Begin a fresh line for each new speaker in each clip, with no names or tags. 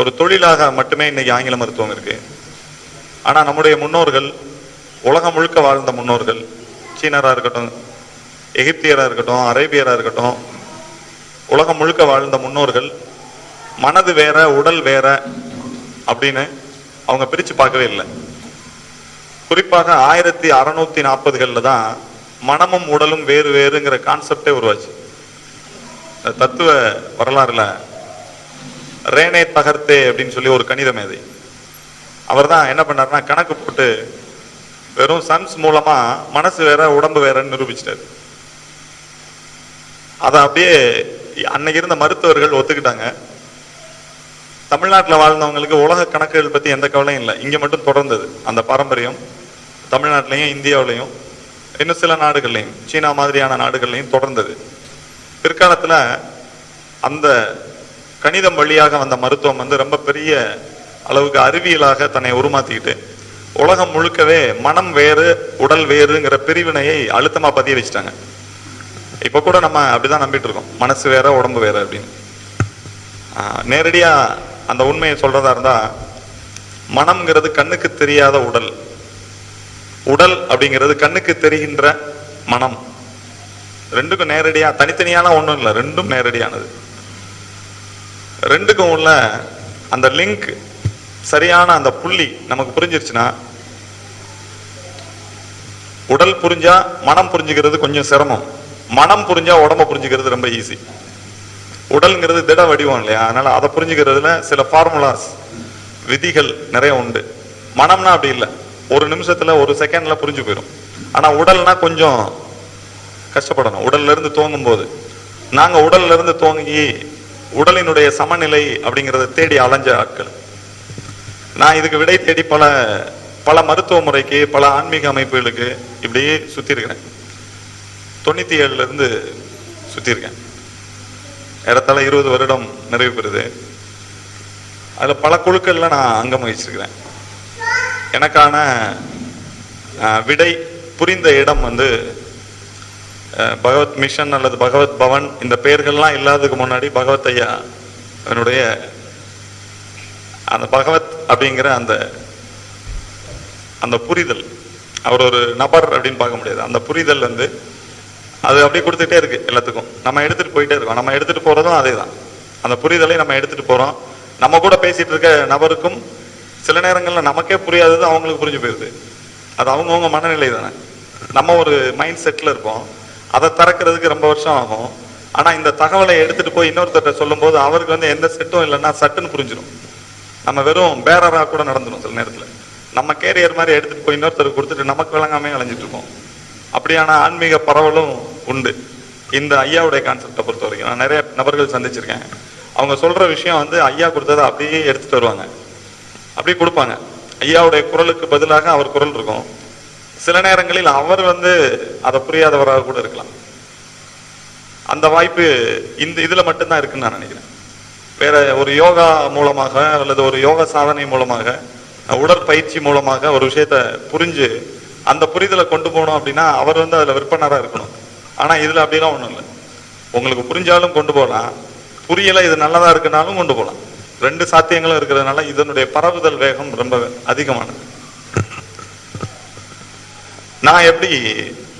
ஒரு தொழிலாக மட்டுமே இன்னைக்கு ஆங்கில மருத்துவம் இருக்கு. ஆனால் நம்முடைய முன்னோர்கள் உலகம் முழுக்க வாழ்ந்த முன்னோர்கள் சீனராக இருக்கட்டும் எகிப்தியராக இருக்கட்டும் அரேபியராக இருக்கட்டும் உலகம் முழுக்க வாழ்ந்த முன்னோர்கள் மனது வேற உடல் வேற அப்படின்னு அவங்க பிரித்து பார்க்கவே இல்லை. குறிப்பாக ஆயிரத்தி அறநூத்தி நாற்பதுகளில் தான் மனமும் உடலும் வேறு வேறுங்கிற கான்செப்டே உருவாச்சு. தத்துவ வரலாறுல ரேனே தகர்த்தே அப்படின்னு சொல்லி ஒரு கணித மேதை அவர் தான் என்ன பண்ணாருன்னா கணக்கு போட்டு வெறும் சன்ஸ் மூலமா மனசு வேற உடம்பு வேறன்னு நிரூபிச்சிட்டாரு. அதை அப்படியே அன்னைக்கு இருந்த மருத்துவர்கள் ஒத்துக்கிட்டாங்க. தமிழ்நாட்டில் வாழ்ந்தவங்களுக்கு உலக கணக்குகள் பத்தி எந்த கவலையும் இல்லை. இங்க மட்டும் தொடர்ந்தது. அந்த பாரம்பரியம் தமிழ்நாட்டிலையும் இந்தியாவிலையும் இன்னும் சில நாடுகள்லையும் சீனா மாதிரியான நாடுகள்லையும் தொடர்ந்தது. பிற்காலத்தில் அந்த கணிதம் வழியாக வந்த மருத்துவம் வந்து ரொம்ப பெரிய அளவுக்கு அறிவியலாக தன்னை உருமாத்திக்கிட்டு உலகம் முழுக்கவே மனம் வேறு உடல் வேறுங்கிற பிரிவினையை அழுத்தமா பதிய வச்சுட்டாங்க. இப்ப கூட நம்ம அப்படிதான் நம்பிட்டு இருக்கோம். மனசு வேற உடம்பு வேற அப்படின்னு. நேரடியாக நேரடியா அந்த உண்மையை சொல்றதா இருந்தா மனம்ங்கிறது கண்ணுக்கு தெரியாத உடல். உடல் அப்படிங்கிறது கண்ணுக்கு தெரிகின்ற மனம். ரெண்டுக்கும் நேரடியா தனித்தனியான ஒன்றும் இல்லை ரெண்டும் நேரடியானது. ரெண்டுக்கும் உள்ள அந்த லிங்க் சரியான அந்த புள்ளி நமக்கு புரிஞ்சிருச்சுன்னா உடல் புரிஞ்சா மனம் புரிஞ்சுக்கிறது கொஞ்சம் சிரமம். மனம் புரிஞ்சா உடம்ப புரிஞ்சுக்கிறது ரொம்ப ஈஸி உடல்ங்கிறது திட வடிவம் இல்லையா? அதனால அதை புரிஞ்சுக்கிறதுல சில ஃபார்முலாஸ் விதிகள் நிறைய உண்டு. மனம்னா அப்படி இல்லை. ஒரு நிமிஷத்துல ஒரு செகண்ட்ல புரிஞ்சு போயிடும் ஆனா உடல்னா கொஞ்சம் கஷ்டப்படணும். உடல்ல இருந்து தோங்கும் போது நாங்க உடல்ல இருந்து துவங்கி உடலினுடைய சமநிலை அப்படிங்கிறத தேடி அலைஞ்ச ஆட்கள். நான் இதுக்கு விடை தேடி பல பல மருத்துவ முறைக்கு பல ஆன்மீக அமைப்புகளுக்கு இப்படியே சுற்றிருக்கிறேன் தொண்ணூற்றி ஏழுலேருந்து சுற்றிருக்கேன் இடத்தால ஏறத்தாழ இருபது வருடம் நிறைவு பெறுது. அதில் பல குழுக்களில் நான் அங்கம் வகிச்சிருக்கிறேன் எனக்கான விடை புரிந்த இடம் வந்து பகவத் மிஷன் அல்லது பகவத் பவன் இந்த பெயர்கள்லாம் இல்லாததுக்கு முன்னாடி பகவத் ஐயா என்னுடைய அந்த பகவத் அப்படிங்கிற அந்த அந்த புரிதல். அவர் ஒரு நபர் அப்படின்னு பார்க்க முடியாது. அந்த புரிதல் வந்து அது அப்படியே கொடுத்துட்டே இருக்கு எல்லாத்துக்கும். நம்ம எடுத்துட்டு போயிட்டே இருக்கோம். நம்ம எடுத்துட்டு போறதும் அதே தான் அந்த புரிதலை நம்ம எடுத்துட்டு போறோம். நம்ம கூட பேசிட்டு இருக்க நபருக்கும் சில நேரங்களில் நமக்கே புரியாதது அவங்களுக்கு புரிஞ்சு போயிருது. அது அவங்கவுங்க மனநிலை தானே. நம்ம ஒரு மைண்ட் செட்டில் இருப்போம். அதை திறக்கிறதுக்கு ரொம்ப வருஷம் ஆகும். ஆனால் இந்த தகவலை எடுத்துகிட்டு போய் இன்னொருத்தர்கிட்ட சொல்லும்போது அவருக்கு வந்து எந்த செட்டும் இல்லைன்னா சட்டுன்னு புரிஞ்சிடும் நம்ம வெறும் பேரராக கூட நடந்துடும் சில நேரத்தில். நம்ம கேரியர் மாதிரி எடுத்துகிட்டு போய் இன்னொருத்தருக்கு கொடுத்துட்டு நமக்கு விளங்காமே அலைஞ்சிட்டு இருக்கோம். அப்படியான ஆன்மீக பரவலும் உண்டு. இந்த ஐயாவுடைய கான்செப்டை பொறுத்த வரைக்கும் நான் நிறைய நபர்கள் சந்திச்சிருக்கேன். அவங்க சொல்கிற விஷயம் வந்து ஐயா கொடுத்ததை அப்படியே எடுத்துகிட்டு வருவாங்க. அப்படியே கொடுப்பாங்க. ஐயாவுடைய குரலுக்கு பதிலாக அவர் குரல் இருக்கும். சில நேரங்களில் அவர் வந்து அதை புரியாதவராக கூட இருக்கலாம். அந்த வாய்ப்பு இந்த இதுல மட்டும்தான் இருக்குன்னு நான் நினைக்கிறேன். வேற ஒரு யோகா மூலமாக அல்லது ஒரு யோகா சாதனை மூலமாக உடற்பயிற்சி மூலமாக ஒரு விஷயத்த புரிஞ்சு அந்த புரிதலை கொண்டு போகணும் அப்படின்னா அவர் வந்து அதுல விற்பனராக இருக்கணும். ஆனா இதுல அப்படிலாம் ஒண்ணும் இல்லை. உங்களுக்கு புரிஞ்சாலும் கொண்டு போகலாம் புரியல இது நல்லதா இருக்குனாலும் கொண்டு போகலாம் ரெண்டு சாத்தியங்களும் இருக்கிறதுனால இதனுடைய பரவுதல் வேகம் ரொம்ப அதிகமானது. நான் எப்படி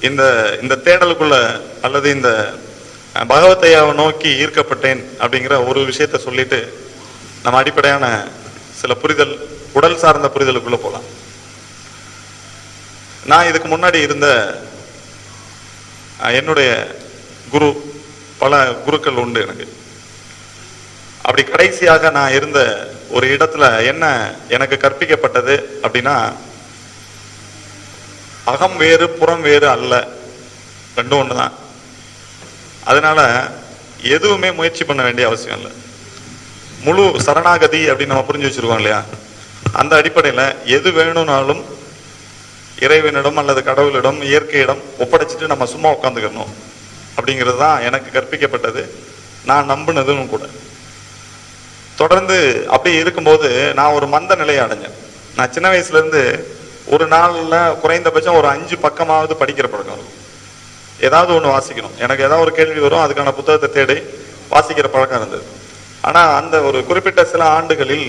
இந்த இந்த தேடலுக்குள்ள அல்லது இந்த பகவத்தையாவை நோக்கி ஈர்க்கப்பட்டேன் அப்படிங்கிற ஒரு விஷயத்த சொல்லிட்டு நம்ம அடிப்படையான சில புரிதல் உடல் சார்ந்த புரிதலுக்குள்ள போகலாம் நான் இதுக்கு முன்னாடி இருந்த என்னுடைய குரு பல குருக்கள் உண்டு எனக்கு. அப்படி கடைசியாக நான் இருந்த ஒரு இடத்துல என்ன எனக்கு கற்பிக்கப்பட்டது அப்படின்னா அகம் வேறு புறம் வேறு அல்ல. ரெண்டும் ஒன்று தான் அதனால எதுவுமே முயற்சி பண்ண வேண்டிய அவசியம் இல்லை. முழு சரணாகதி அப்படின்னு நம்ம புரிஞ்சு வச்சிருக்கோம் இல்லையா? அந்த அடிப்படையில் எது வேணும்னாலும் இறைவனிடம் அல்லது கடவுளிடம் இயற்கையிடம் ஒப்படைச்சிட்டு நம்ம சும்மா உட்காந்துக்கணும் அப்படிங்கிறது தான் எனக்கு கற்பிக்கப்பட்டது. நான் நம்பினதும் கூட. தொடர்ந்து அப்படியே இருக்கும்போது நான் ஒரு மந்த நிலையை அடைஞ்சேன். நான் சின்ன வயசுலேருந்து ஒரு நாளில் குறைந்தபட்சம் ஒரு அஞ்சு பக்கமாவது படிக்கிற பழக்கம் இருக்கும் ஏதாவது ஒன்று வாசிக்கணும். எனக்கு ஏதாவது ஒரு கேள்வி வரும் அதுக்கான புத்தகத்தை தேடி வாசிக்கிற பழக்கம் இருந்தது. ஆனால் அந்த ஒரு குறிப்பிட்ட சில ஆண்டுகளில்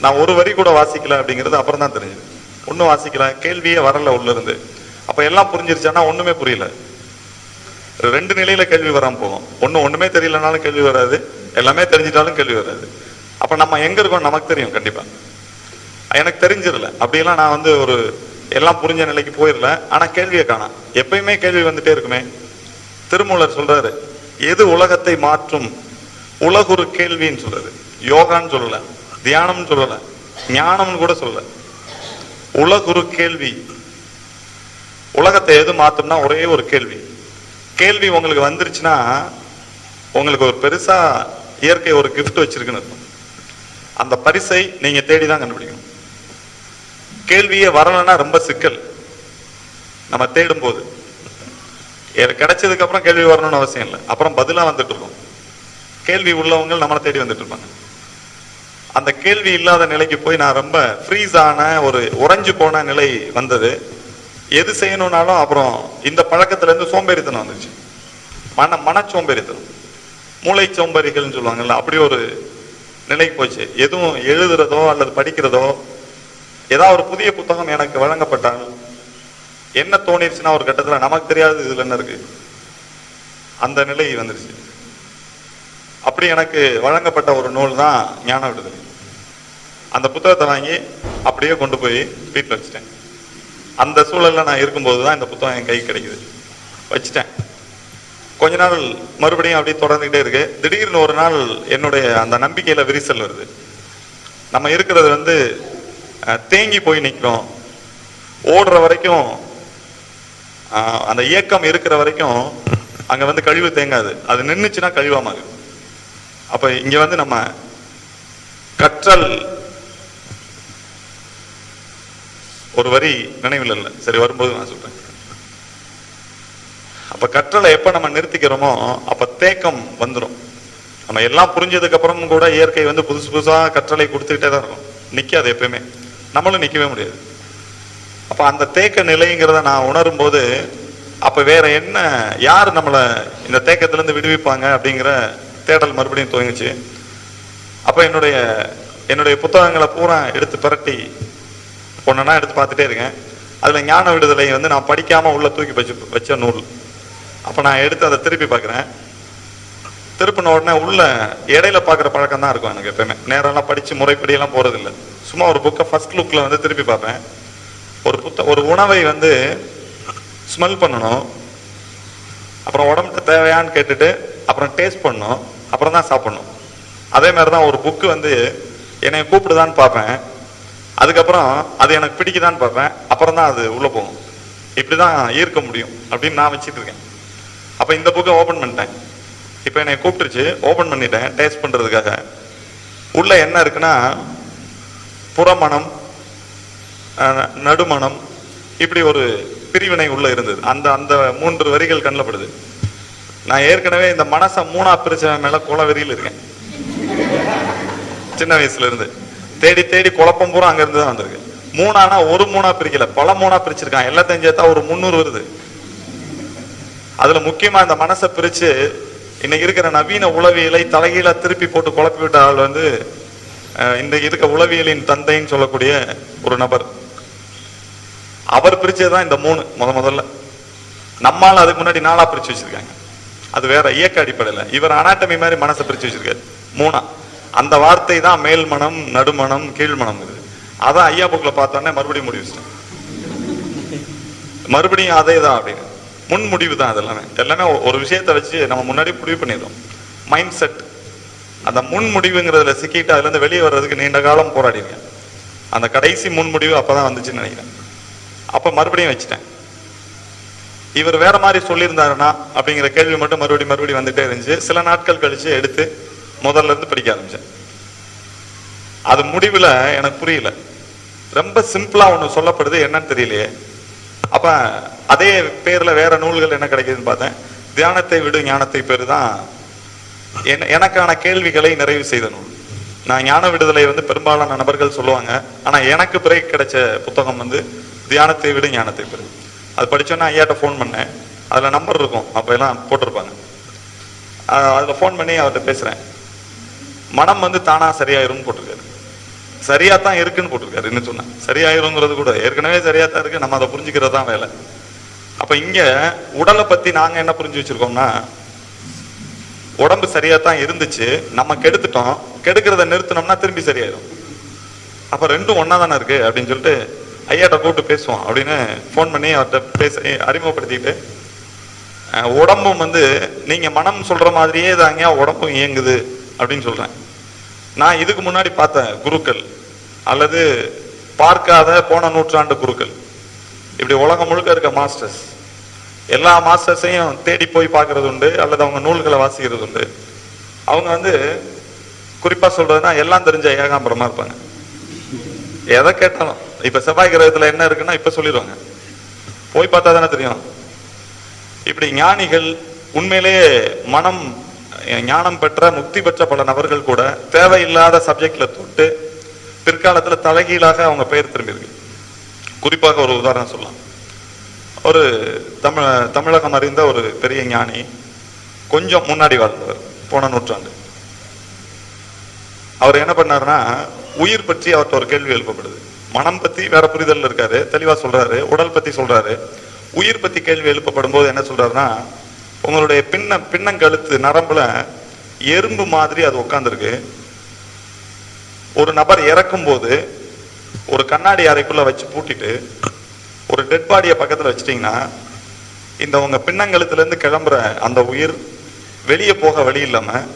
நான் ஒரு வரி கூட வாசிக்கல அப்படிங்கிறது அப்புறம் தான் தெரிஞ்சது. ஒன்றும் வாசிக்கல கேள்வியே வரல உள்ளிருந்து. இருந்து எல்லாம் புரிஞ்சிருச்சானா ஒன்றுமே புரியல. ரெண்டு நிலையில கேள்வி வராம போகும். ஒன்றும் ஒன்றுமே தெரியலனாலும் கேள்வி வராது. எல்லாமே தெரிஞ்சிட்டாலும் கேள்வி வராது. அப்போ நம்ம எங்கே இருக்கோம் நமக்கு தெரியும் கண்டிப்பாக எனக்கு தெரிஞ்சிடல. அப்படியெல்லாம் நான் வந்து ஒரு எல்லாம் புரிஞ்ச நிலைக்கு போயிடல. ஆனால் கேள்வியை காணாம். எப்பயுமே கேள்வி வந்துட்டே இருக்குமே. திருமூலர் சொல்றாரு எது உலகத்தை மாற்றும்? உலகுரு கேள்வின்னு சொல்றது யோகான்னு சொல்லல. தியானம்னு சொல்லல. ஞானம்னு கூட சொல்லல. உலகுரு கேள்வி. உலகத்தை எது மாத்தும்னா ஒரே ஒரு கேள்வி. கேள்வி உங்களுக்கு வந்துருச்சுன்னா உங்களுக்கு ஒரு பெருசா இயற்கை ஒரு கிஃப்ட் வச்சிருக்குன்னு அந்த பரிசை நீங்க தேடி தான் கண்டுபிடிக்கணும். கேள்வியே வரலைன்னா ரொம்ப சிக்கல். நம்ம தேடும் போது கிடைச்சதுக்கு அப்புறம் கேள்வி வரணும்னு அவசியம் இல்லை. அப்புறம் பதிலா வந்துட்டு இருக்கோம். கேள்வி உள்ளவங்க நம்மளை தேடி வந்துட்டு இருப்பாங்க. அந்த கேள்வி இல்லாத நிலைக்கு போய் நான் ரொம்ப ஃப்ரீஸ் ஆன ஒரு உறைஞ்சு போன நிலை வந்தது. எது செய்யணும்னாலும் அப்புறம் இந்த பழக்கத்துலேருந்து சோம்பேறித்தனம் வந்துச்சு. மன மன சோம்பேறித்தனம். மூளை சோம்பேறிகள்னு சொல்லுவாங்கல்ல அப்படி ஒரு நிலைக்கு போச்சு. எதுவும் எழுதுறதோ அல்லது படிக்கிறதோ ஏதாவது ஒரு புதிய புத்தகம் எனக்கு வழங்கப்பட்டால் என்ன தோணிருச்சுன்னா ஒரு கட்டத்தில் நமக்கு தெரியாது இதில் என்ன இருக்கு? அந்த நிலை வந்துருச்சு. அப்படி எனக்கு வழங்கப்பட்ட ஒரு நூல் தான் ஞான விடுதலை. அந்த புத்தகத்தை வாங்கி அப்படியே கொண்டு போய் வீட்டில் வச்சுட்டேன். அந்த சூழலில் நான் இருக்கும்போது தான் இந்த புத்தகம் என் கை கிடைக்குது. வச்சுட்டேன். கொஞ்ச நாள் மறுபடியும் அப்படியே தொடர்ந்துகிட்டே இருக்கு. திடீர்னு ஒரு நாள் என்னுடைய அந்த நம்பிக்கையில் விரிசல் வருது. நம்ம இருக்கிறது வந்து தேங்கி போய் நிற்கும் ஓடுற வரைக்கும் அந்த இயக்கம் இருக்கிற வரைக்கும் அங்கே வந்து கழிவு தேங்காது. அது நின்றுச்சுன்னா கழிவா அப்போ இங்கே வந்து நம்ம கற்றல் ஒரு வரி நினைவில் இல்லை. சரி வரும்போது நான் சொல்கிறேன் அப்போ கற்றலை எப்போ நம்ம நிறுத்திக்கிறோமோ அப்போ தேக்கம் வந்துடும் நம்ம எல்லாம் புரிஞ்சதுக்கப்புறமும் கூட இயற்கை வந்து புதுசு புதுசாக கற்றலை கொடுத்துக்கிட்டே தான் இருக்கும். நிற்காது எப்பயுமே. நம்மளும் நிற்கவே முடியாது. அப்போ அந்த தேக்க நிலைங்கிறத நான் உணரும் போது அப்போ வேற என்ன யார் நம்மளை இந்த தேக்கத்திலேருந்து விடுவிப்பாங்க அப்படிங்கிற தேடல் மறுபடியும் துவங்கிச்சு. அப்போ என்னுடைய என்னுடைய புத்தகங்களை பூரா எடுத்து பிரட்டி ஒன்றுனா எடுத்து பார்த்துட்டே இருக்கேன். அதில் ஞான விடுதலை வந்து நான் படிக்காமல் உள்ளே தூக்கி வச்சு வச்ச நூல். அப்போ நான் எடுத்து அதை திருப்பி பார்க்குறேன். திருப்பின உடனே உள்ள இடையில பார்க்குற பழக்கம் தான் இருக்கும் எனக்கு எப்பயுமே. நேரெல்லாம் படிச்சு முறைப்படி எல்லாம் போறது சும்மா ஒரு புக்கை ஃபர்ஸ்ட் லுக்ல வந்து திருப்பி பார்ப்பேன். ஒரு புத்த ஒரு உணவை வந்து ஸ்மெல் பண்ணணும். அப்புறம் உடம்புக்கு தேவையான்னு கேட்டுட்டு அப்புறம் டேஸ்ட் பண்ணணும். அப்புறம் தான் சாப்பிடணும். அதே மாதிரி தான் ஒரு புக்கு வந்து என்னை கூப்பிடுதான்னு பார்ப்பேன். அதுக்கப்புறம் அது எனக்கு பிடிக்குதான்னு பார்ப்பேன். அப்புறம் தான் அது உள்ளே போகும். இப்படி தான் ஈர்க்க முடியும் அப்படின்னு நான் வச்சுட்டு இருக்கேன். அப்போ இந்த புக்கை ஓப்பன் பண்ணிட்டேன். இப்போ என்னை கூப்பிட்டுருச்சு ஓப்பன் பண்ணிட்டேன் டேஸ்ட் பண்ணுறதுக்காக உள்ளே என்ன இருக்குன்னா புறமணம் நடுமணம் இப்படி ஒரு பிரிவினை உள்ளே இருந்தது. அந்த அந்த மூன்று வரிகள் கண்ணப்படுது நான் ஏற்கனவே இந்த மனசை மூணா பிரிச்ச மேலே குலவெறியில் இருக்கேன். சின்ன வயசுல இருந்து. தேடி தேடி குழப்பம் பூரா அங்க இருந்து தான் வந்திருக்கு. மூணானா ஒரு மூணா பிரிக்கல. பல மூணா பிரிச்சிருக்கான். எல்லாத்தையும் சேர்த்தா ஒரு முந்நூறு வருது. அதுல முக்கியமா இந்த மனசை பிரிச்சு இன்னைக்கு இருக்கிற நவீன உளவியலை தலைகீழா திருப்பி போட்டு குழப்பி விட்ட ஆள் வந்து அஹ், இன்றைக்கு இருக்க உளவியலின் தந்தைன்னு சொல்லக்கூடிய ஒரு நபர். அவர் பிரிச்சதுதான் இந்த மூணு முத முதல்ல. நம்மால் அதுக்கு முன்னாடி நாளா பிரிச்சு வச்சிருக்காங்க. அது வேற இயக்க அடிப்படையில். இவர் அனாட்டமி மாதிரி மனசை பிரிச்சு வச்சிருக்காரு. மூணா. அந்த வார்த்தை தான் மேல் மனம் நடுமணம் கீழ்மணம் இது அதான் ஐயா புக்கில் பார்த்தோன்னே மறுபடியும் முடிவு மறுபடியும் அதே தான் அப்படின்னு. முன் முடிவு தான் அது எல்லாமே. எல்லாமே ஒரு விஷயத்தை வச்சு நம்ம முன்னாடி முடிவு பண்ணிடுறோம். மைண்ட் செட் அந்த முன் முடிவுங்கிறதுல சிக்கிட்டு அதுலேருந்து வெளியே வர்றதுக்கு நீண்ட காலம் போராடிருக்கேன் அந்த கடைசி முன் முடிவு அப்பதான் வந்துச்சுன்னு நினைக்கிறேன். அப்போ மறுபடியும் வச்சுட்டேன். இவர் வேற மாதிரி சொல்லியிருந்தாருன்னா அப்படிங்கிற கேள்வி மட்டும் மறுபடியும் மறுபடியும் வந்துட்டே இருந்துச்சு. சில நாட்கள் கழிச்சு எடுத்து முதல்ல இருந்து படிக்க ஆரம்பிச்சேன். அது முடிவில் எனக்கு புரியல. ரொம்ப சிம்பிளாக ஒன்று சொல்லப்படுது என்னன்னு தெரியலையே. அப்ப அதே பேர்ல வேற நூல்கள் என்ன கிடைக்குதுன்னு பார்த்தேன். தியானத்தை விடு ஞானத்தை பெரு தான் எனக்கான கேள்விகளை நிறைவு செய்த நூல். நான் ஞான விடுதலை வந்து பெரும்பாலான நபர்கள் சொல்லுவாங்க. ஆனா எனக்கு பிறகு கிடைச்ச புத்தகம் வந்து தியானத்தை விடு ஞானத்தை பெரு அது படிச்சோன்னா ஐயாட்ட ஃபோன் பண்ணேன். அதுல நம்பர் இருக்கும். அப்ப எல்லாம் போட்டிருப்பாங்க. அதில் அதுல ஃபோன் பண்ணி அவர்கிட்ட பேசுறேன். மனம் வந்து தானா சரியாயிரும்னு போட்டிருக்காரு. சரியா தான் இருக்குன்னு போட்டிருக்காரு என்ன சொன்னா. சரியாயிருங்கிறது கூட ஏற்கனவே சரியா தான் இருக்கு நம்ம அதை புரிஞ்சுக்கிறது தான் வேலை. அப்ப இங்க உடலை பத்தி நாங்க என்ன புரிஞ்சு வச்சிருக்கோம்னா உடம்பு சரியா தான் இருந்துச்சு நம்ம கெடுத்துட்டோம் கெடுக்கிறத நிறுத்தினோம்னா திரும்பி சரியாயிடும் அப்ப ரெண்டும் ஒன்னா தானே இருக்கு அப்படின்னு சொல்லிட்டு ஐயாட்ட கூப்பிட்டு பேசுவோம் அப்படின்னு ஃபோன் பண்ணி அவர்கிட்ட பேச அறிமுகப்படுத்திட்டு உடம்பும் வந்து நீங்க மனம் சொல்ற மாதிரியே தாங்க உடம்பும் இயங்குது அப்படின்னு சொல்றேன். நான் இதுக்கு முன்னாடி பார்த்தேன் குருக்கள் அல்லது பார்க்காத போன நூற்றாண்டு குருக்கள். இப்படி உலகம் முழுக்க இருக்க மாஸ்டர்ஸ். எல்லா மாஸ்டர்ஸையும் தேடி போய் பார்க்கறது உண்டு அல்லது அவங்க நூல்களை வாசிக்கிறது உண்டு. அவங்க வந்து குறிப்பாக சொல்றதுன்னா எல்லாம் தெரிஞ்ச ஏகாம்பரமா இருப்பாங்க. எதை கேட்டாலும் இப்போ செவ்வாய் கிரகத்தில் என்ன இருக்குன்னா இப்போ சொல்லிடுவாங்க. போய் பார்த்தா தானே தெரியும். இப்படி ஞானிகள் உண்மையிலேயே மனம் ஞானம் பெற்ற முக்தி பெற்ற பல நபர்கள் கூட தேவையில்லாத சப்ஜெக்ட்ல தொட்டு பிற்காலத்துல தலைகீழாக அவங்க பெயர் திரும்பியிருக்கு குறிப்பாக ஒரு உதாரணம் சொல்லலாம். ஒரு தமிழ தமிழகம் அறிந்த ஒரு பெரிய ஞானி கொஞ்சம் முன்னாடி வாழ்ந்தவர் போன நூற்றாண்டு. அவர் என்ன பண்ணாருன்னா உயிர் பற்றி அவர்கிட்ட ஒரு கேள்வி எழுப்பப்படுது. மனம் பத்தி வேற புரிதல் இருக்காரு தெளிவா சொல்றாரு உடல் பத்தி சொல்றாரு. உயிர் பத்தி கேள்வி எழுப்பப்படும் போது என்ன சொல்றாருன்னா உங்களுடைய பின்ன பின்னங்கழுத்து நரம்புல எறும்பு மாதிரி அது உட்காந்துருக்கு ஒரு நபர் இறக்கும் போது ஒரு கண்ணாடி அறைக்குள்ள வச்சு பூட்டிட்டு ஒரு டெட் பாடியை பக்கத்தில் வச்சிட்டிங்கன்னா இந்த உங்க பின்னங்கழுத்துலேருந்து கிளம்புற அந்த உயிர் வெளியே போக வழி இல்லாமல்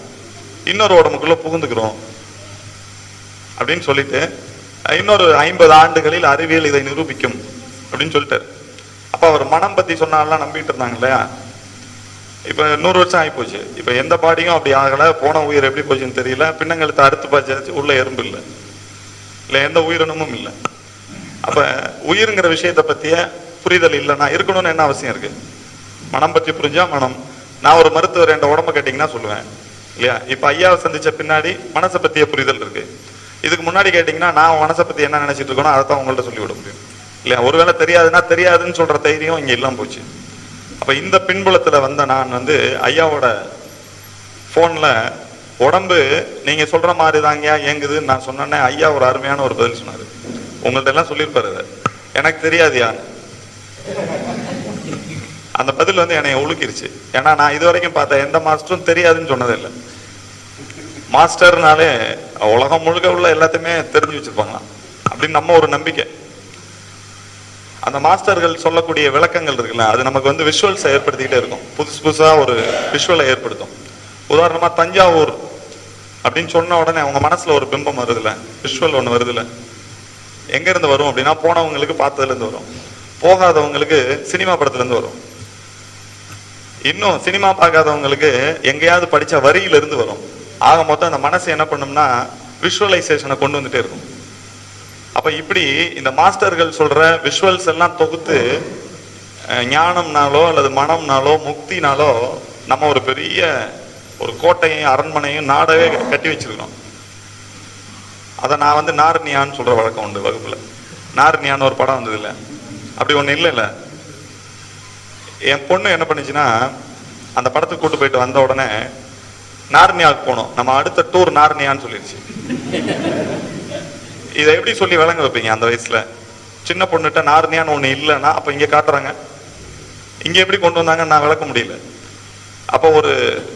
இன்னொரு உடம்புக்குள்ளே புகுந்துக்கிறோம் அப்படின்னு சொல்லிட்டு இன்னொரு ஐம்பது ஆண்டுகளில் அறிவியல் இதை நிரூபிக்கும் அப்படின்னு சொல்லிட்டு அப்போ அவர் மனம் பற்றி சொன்னாலாம் நம்பிட்டு இருந்தாங்க இல்லையா? இப்போ நூறு வருஷம் ஆகி போச்சு எந்த பாடியும் அப்படி ஆகல. போன உயிர் எப்படி போச்சுன்னு தெரியல. பின்னங்களுக்கு அடுத்து பாய்ச்சாச்சு உள்ள எறும்பு இல்லை. இல்லை எந்த உயிரினமும் இல்லை. அப்போ உயிருங்கிற விஷயத்தை பற்றிய புரிதல் இல்லைன்னா இருக்கணும்னு என்ன அவசியம் இருக்குது மனம் பற்றி புரிஞ்சால் மனம். நான் ஒரு மருத்துவர் என் உடம்ப கேட்டிங்கன்னா சொல்லுவேன். இல்லையா? இப்போ ஐயாவை சந்தித்த பின்னாடி மனசை பற்றிய புரிதல் இருக்குது இதுக்கு முன்னாடி கேட்டிங்கன்னா நான் மனசை பற்றி என்ன நினச்சிட்டு இருக்கணும் அதை தான் உங்கள்கிட்ட சொல்லிவிட முடியும். இல்லையா? ஒருவேளை தெரியாதுன்னா தெரியாதுன்னு சொல்கிற தைரியம் இங்கே இல்லாமல் போச்சு. அப்போ இந்த பின்புலத்தில் வந்த நான் வந்து ஐயாவோட ஃபோனில் உடம்பு நீங்கள் சொல்கிற மாதிரி தாங்க இயங்குதுன்னு நான் சொன்னேன்னே ஐயா ஒரு அருமையான ஒரு பதில் சொன்னார். உங்கள்ட்ட எல்லாம் சொல்லியிருப்பாரு எனக்கு தெரியாது யார் அந்த பதில் வந்து என்னை ஒழுக்கிருச்சு ஏன்னா நான் இது வரைக்கும் பார்த்த எந்த மாஸ்டரும் தெரியாதுன்னு சொன்னதில்லை மாஸ்டர்னாலே உலகம் முழுக்க உள்ள எல்லாத்தையுமே தெரிஞ்சு வச்சுருப்பாங்களாம். அப்படின்னு நம்ம ஒரு நம்பிக்கை. அந்த மாஸ்டர்கள் சொல்லக்கூடிய விளக்கங்கள் இருக்குல்ல அது நமக்கு வந்து விஷுவல்ஸை ஏற்படுத்திக்கிட்டே இருக்கும். புதுசு புதுசாக ஒரு விஷுவலை ஏற்படுத்தும். உதாரணமாக தஞ்சாவூர் அப்படின்னு சொன்ன உடனே அவங்க மனசில் ஒரு பிம்பம் வருதுல்ல விஷுவல் ஒன்று வருதுல்ல. எங்கேருந்து வரும் அப்படின்னா போனவங்களுக்கு பார்த்ததுலேருந்து வரும். போகாதவங்களுக்கு சினிமா படத்துலேருந்து வரும். இன்னும் சினிமா பார்க்காதவங்களுக்கு எங்கேயாவது படித்த வரியிலிருந்து வரும். ஆக மொத்தம் அந்த மனசு என்ன பண்ணும்னா விஷுவலைசேஷனை கொண்டு வந்துட்டே இருக்கும். அப்ப இப்படி இந்த மாஸ்டர்கள் சொல்ற விஷுவல்ஸ் எல்லாம் தொகுத்து ஞானம்னாலோ அல்லது மனம்னாலோ முக்தினாலோ நம்ம ஒரு பெரிய ஒரு கோட்டையும் அரண்மனையும் நாடவே கட்டி வச்சிருக்கோம் அதை நான் வந்து நார்னியான்னு சொல்ற வழக்கம் உண்டு வகுப்புல. நார்னியான்னு ஒரு படம் வந்தது இல்லை. அப்படி ஒண்ணு இல்லைல்ல என் பொண்ணு என்ன பண்ணுச்சுன்னா அந்த படத்துக்கு கூட்டு போயிட்டு வந்த உடனே நார்னியாவுக்கு போனோம். நம்ம அடுத்த டூர் நார்னியான்னு சொல்லிடுச்சு இதை எப்படி சொல்லி விளங்க வைப்பீங்க அந்த வயசுல? சின்ன பொண்ணுகிட்ட நார்னியான்னு ஒண்ணு இல்லைன்னா அப்ப இங்க காட்டுறாங்க. இங்க எப்படி கொண்டு வந்தாங்கன்னு நான் விளக்க முடியல. அப்ப ஒரு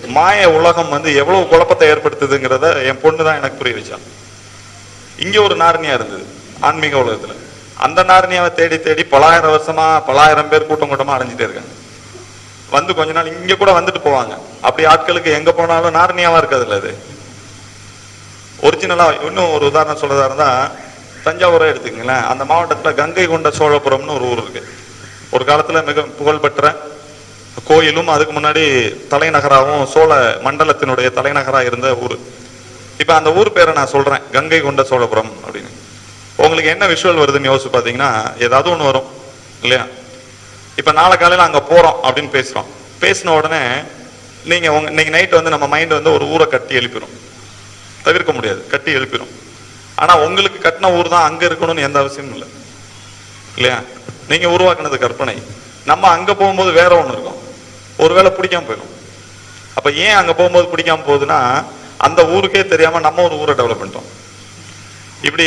மாய உலகம் வந்து எவ்வளவு குழப்பத்தை ஏற்படுத்துதுங்கிறத என் பொண்ணு தான் எனக்கு புரிய வச்சான் இங்க ஒரு நார்னியா இருந்தது ஆன்மீக உலகத்துல. அந்த நார்னியாவை தேடி தேடி பலாயிரம் வருஷமா பலாயிரம் பேர் கூட்டம் கூட்டமா அடைஞ்சிட்டே இருக்காங்க. வந்து கொஞ்ச நாள் இங்க கூட வந்துட்டு போவாங்க. அப்படி ஆட்களுக்கு எங்க போனாலும் நார்னியாவா இருக்காதுல்ல அது? ஒரிஜினலாக இன்னும் ஒரு உதாரணம் சொல்கிறதா இருந்தால் தஞ்சாவூரை எடுத்துக்கங்களேன். அந்த மாவட்டத்தில் கங்கை கொண்ட சோழபுரம்னு ஒரு ஊர் இருக்குது ஒரு காலத்தில் மிக புகழ்பெற்ற கோயிலும் அதுக்கு முன்னாடி தலைநகராகவும் சோழ மண்டலத்தினுடைய தலைநகராக இருந்த ஊர். இப்போ அந்த ஊர் பேரை நான் சொல்கிறேன் கங்கை கொண்ட சோழபுரம் அப்படின்னு. உங்களுக்கு என்ன விஷுவல் வருதுன்னு யோசிச்சு பார்த்தீங்கன்னா ஏதாவது ஒன்று வரும் இல்லையா? இப்போ நாளை காலையில் அங்கே போகிறோம் அப்படின்னு பேசுகிறோம் பேசின உடனே நீங்கள் உங்க இன்னைக்கு நைட்டு வந்து நம்ம மைண்டு வந்து ஒரு ஊரை கட்டி எழுப்பிடும் தவிர்க்க முடியாது கட்டி எழுப்பிடும் ஆனால் உங்களுக்கு கட்டின ஊர் தான் அங்கே இருக்கணும்னு எந்த அவசியமும் இல்லை. இல்லையா? நீங்கள் உருவாக்குனது கற்பனை. நம்ம அங்கே போகும்போது வேற ஒன்று இருக்கும். ஒருவேளை பிடிக்காம போயிடும். அப்போ ஏன் அங்கே போகும்போது பிடிக்காம போகுதுன்னா அந்த ஊருக்கே தெரியாமல் நம்ம ஒரு ஊரை டெவலப் பண்ணிட்டோம். இப்படி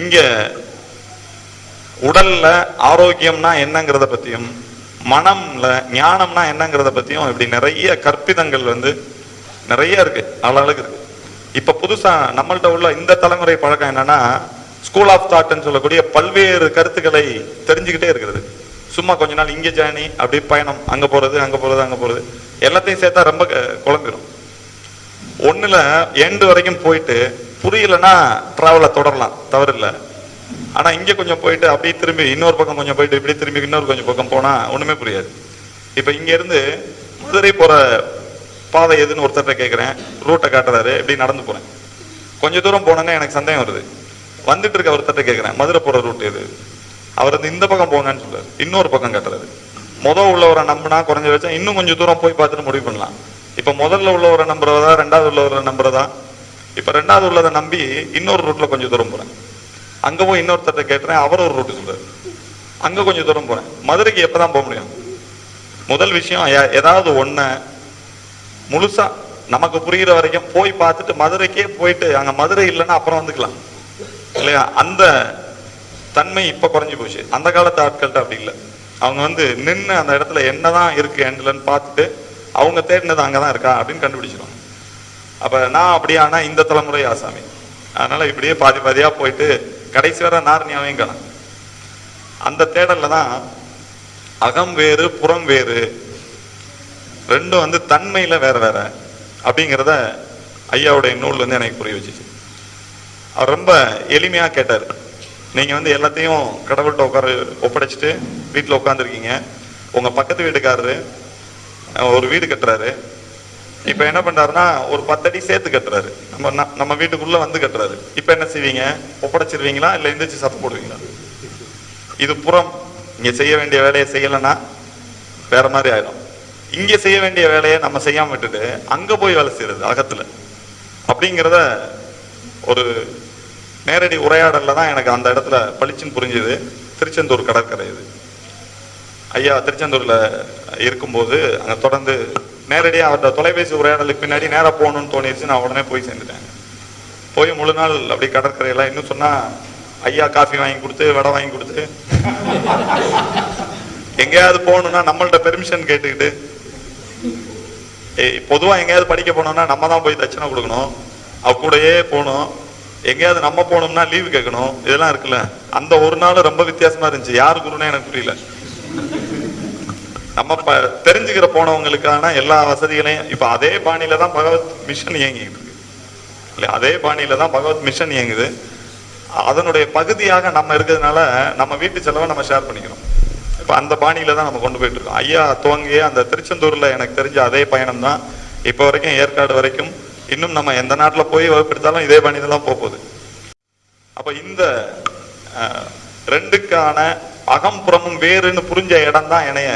இங்கே உடல்ல ஆரோக்கியம்னா என்னங்கிறத பற்றியும் மனம்ல ஞானம்னா என்னங்கிறத பத்தியும் இப்படி நிறைய கற்பிதங்கள் வந்து நிறைய இருக்கு. அளவுக்கு இருக்கு. இப்ப புதுசா நம்மள்ட்ட உள்ள இந்த தலைமுறை பழக்கம் என்னன்னா ஸ்கூல் ஆஃப் தாட்னு சொல்லக்கூடிய பல்வேறு கருத்துக்களை தெரிஞ்சுக்கிட்டே இருக்கிறது. சும்மா கொஞ்ச நாள் இங்கே ஜேர்னி அப்படி பயணம் அங்கே போகிறது அங்கே போகிறது அங்கே போகிறது எல்லாத்தையும் சேர்த்தா ரொம்ப க- ஒன்றில் எண்டு வரைக்கும் போயிட்டு புரியலன்னா ட்ராவலை தொடரலாம் தவறு ஆனால் இங்கே கொஞ்சம் போயிட்டு அப்படியே திரும்பி இன்னொரு பக்கம் கொஞ்சம் போயிட்டு இப்படி திரும்பி இன்னொரு கொஞ்சம் பக்கம் போனால் ஒன்றுமே புரியாது. இப்போ இங்கேருந்து மதுரை போகிற பாதை எதுன்னு ஒருத்தர்கிட்ட கேட்குறேன் ரூட்டை காட்டுறாரு இப்படி நடந்து போகிறேன் கொஞ்ச தூரம் போனோன்னே எனக்கு சந்தேகம் வருது. வந்துட்டு இருக்க ஒருத்தர்கிட்ட கேட்குறேன் மதுரை போகிற ரூட் எது? அவர் வந்து இந்த பக்கம் போங்கன்னு சொல்றாரு. இன்னொரு பக்கம் கட்டுறாரு. முத உள்ளவரை நம்பினா குறைஞ்ச வச்சா இன்னும் கொஞ்சம் தூரம் போய் பார்த்துட்டு முடிவு பண்ணலாம். இப்போ முதல்ல உள்ளவரை நம்புறதா ரெண்டாவது உள்ளவரை நம்புறதா? இப்போ ரெண்டாவது உள்ளதை நம்பி இன்னொரு ரூட்டில் கொஞ்சம் தூரம் போகிறேன் அங்கே போய் இன்னொருத்தர்கிட்ட கேட்டுறேன் அவர் ஒரு ரூட்டு சொல்றாரு. அங்கே கொஞ்சம் தூரம் போகிறேன் மதுரைக்கு எப்போ தான் போக முடியும்? முதல் விஷயம் ஏதாவது ஒன்றை முழுசா நமக்கு புரியுற வரைக்கும் போய் பார்த்துட்டு மதுரைக்கே போயிட்டு அங்க மதுரை இல்லைன்னா அப்புறம் வந்துக்கலாம். இல்லையா? அந்த தன்மை இப்ப குறைஞ்சு போச்சு. அந்த காலத்து ஆட்கள்கிட்ட அப்படி இல்லை. அவங்க வந்து நின்று அந்த இடத்துல என்னதான் இருக்கு என்னலன்னு பார்த்துட்டு அவங்க தேடினது அங்கதான் இருக்கா அப்படின்னு கண்டுபிடிச்சிருவாங்க அப்ப நான் அப்படியானா இந்த தலைமுறை ஆசாமி. அதனால இப்படியே பாதி பாதியா போயிட்டு கடைசி வர நாரணியாவையும் காணும். அந்த தேடல்ல தான் அகம் வேறு புறம் வேறு ரெண்டும் வந்து தன்மையில வேற வேற அப்படிங்கிறத ஐயாவுடைய நூல் வந்து எனக்கு புரிய வச்சுச்சு. அவர் ரொம்ப எளிமையாக கேட்டார். நீங்கள் வந்து எல்லாத்தையும் கடவுள்கிட்ட உட்கார ஒப்படைச்சிட்டு வீட்டில் உட்காந்துருக்கீங்க உங்கள் பக்கத்து வீட்டுக்காரரு ஒரு வீடு கட்டுறாரு. இப்போ என்ன பண்ணுறாருன்னா ஒரு பத்தடி சேர்த்து கட்டுறாரு. நம்ம நம்ம வீட்டுக்குள்ளே வந்து கட்டுறாரு. இப்போ என்ன செய்வீங்க? ஒப்படைச்சிருவீங்களா? இல்லை எந்திரிச்சு சத்தம் போடுவீங்களா? இது புறம். நீங்கள் செய்ய வேண்டிய வேலையை செய்யலைன்னா வேற மாதிரி ஆயிடும். இங்க செய்ய வேண்டிய வேலையை நம்ம செய்யாம விட்டுட்டு அங்க போய் வேலை செய்யறது அகத்துல. அப்படிங்கிறத ஒரு நேரடி உரையாடல்ல தான் எனக்கு அந்த இடத்துல பளிச்சுன்னு புரிஞ்சுது. திருச்செந்தூர் கடற்கரை இது. ஐயா திருச்செந்தூர்ல இருக்கும்போது அங்க தொடர்ந்து நேரடியாக அவர்கிட்ட தொலைபேசி உரையாடலுக்கு பின்னாடி நேராக போகணும்னு தோணிருச்சு நான் உடனே போய் சேர்ந்துட்டேன். போய் முழு நாள் அப்படி கடற்கரையெல்லாம் இன்னும் சொன்னா ஐயா காஃபி வாங்கி கொடுத்து வடை வாங்கி கொடுத்து. எங்கேயாவது போகணும்னா நம்மள்ட்ட பெர்மிஷன் கேட்டுக்கிட்டு ஏய், எங்கேயாவது படிக்க போனோம்னா நம்ம தான் போய் தட்சணை கொடுக்கணும். அவ கூடயே போகணும். எங்கேயாவது நம்ம போனோம்னா லீவு கேட்கணும். இதெல்லாம் இருக்குல்ல. அந்த ஒரு நாள் ரொம்ப வித்தியாசமா இருந்துச்சு. யார் குருனே எனக்கு புரியல. நம்ம ப- தெரிஞ்சுக்கிற போனவங்களுக்கான எல்லா வசதிகளையும் இப்போ அதே பாணியில தான் பகவத் மிஷன் இயங்கிட்டு இருக்கு. இல்லை அதே பாணியில தான் பகவத் மிஷன் இயங்குது. அதனுடைய பகுதியாக நம்ம இருக்கிறதுனால நம்ம வீட்டு செலவை நம்ம ஷேர் பண்ணிக்கிறோம். இப்போ அந்த பாணியில தான் நம்ம கொண்டு போயிட்டு இருக்கோம். ஐயா துவங்கிய அந்த திருச்செந்தூரில் எனக்கு தெரிஞ்ச அதே பயணம் தான். இப்போ வரைக்கும் ஏற்காடு வரைக்கும் இன்னும் நம்ம எந்த நாட்டில் போய் வகுப்பெடுத்தாலும் இதே பாணியில தான் போகுது. அப்போ இந்த ரெண்டுக்கான அகம்புறமும் வேறுன்னு புரிஞ்ச இடம் தான் என்னைய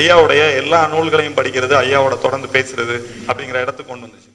ஐயாவுடைய எல்லா நூல்களையும் படிக்கிறது ஐயாவோட தொடர்ந்து பேசுறது அப்படிங்கிற இடத்துக்கு கொண்டு வந்துச்சு.